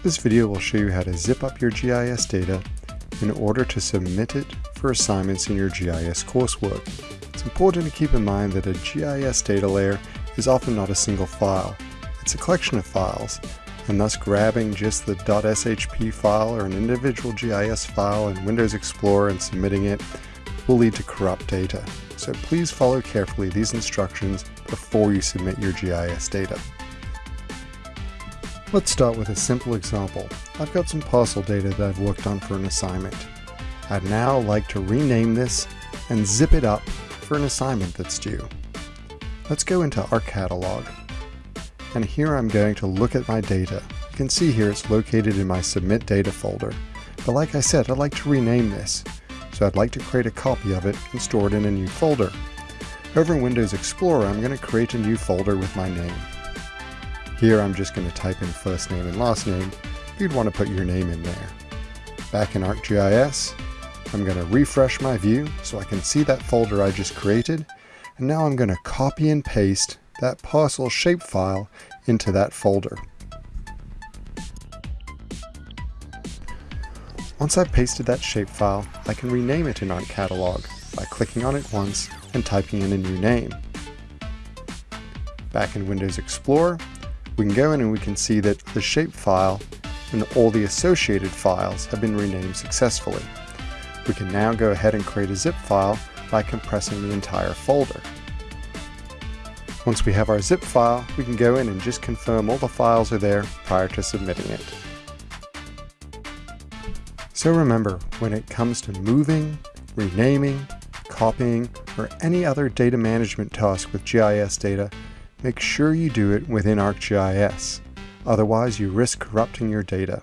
This video will show you how to zip up your GIS data in order to submit it for assignments in your GIS coursework. It's important to keep in mind that a GIS data layer is often not a single file. It's a collection of files, and thus grabbing just the .shp file or an individual GIS file in Windows Explorer and submitting it will lead to corrupt data. So please follow carefully these instructions before you submit your GIS data. Let's start with a simple example. I've got some parcel data that I've worked on for an assignment. I'd now like to rename this and zip it up for an assignment that's due. Let's go into our catalog. And here I'm going to look at my data. You can see here it's located in my submit data folder. But like I said, I'd like to rename this. So I'd like to create a copy of it and store it in a new folder. Over in Windows Explorer, I'm going to create a new folder with my name. Here I'm just going to type in first name and last name. You'd want to put your name in there. Back in ArcGIS, I'm going to refresh my view so I can see that folder I just created. And now I'm going to copy and paste that parcel shapefile into that folder. Once I've pasted that shapefile, I can rename it in ArcCatalog by clicking on it once and typing in a new name. Back in Windows Explorer, we can go in and we can see that the shapefile and all the associated files have been renamed successfully. We can now go ahead and create a zip file by compressing the entire folder. Once we have our zip file, we can go in and just confirm all the files are there prior to submitting it. So remember, when it comes to moving, renaming, copying, or any other data management task with GIS data, make sure you do it within ArcGIS. Otherwise, you risk corrupting your data.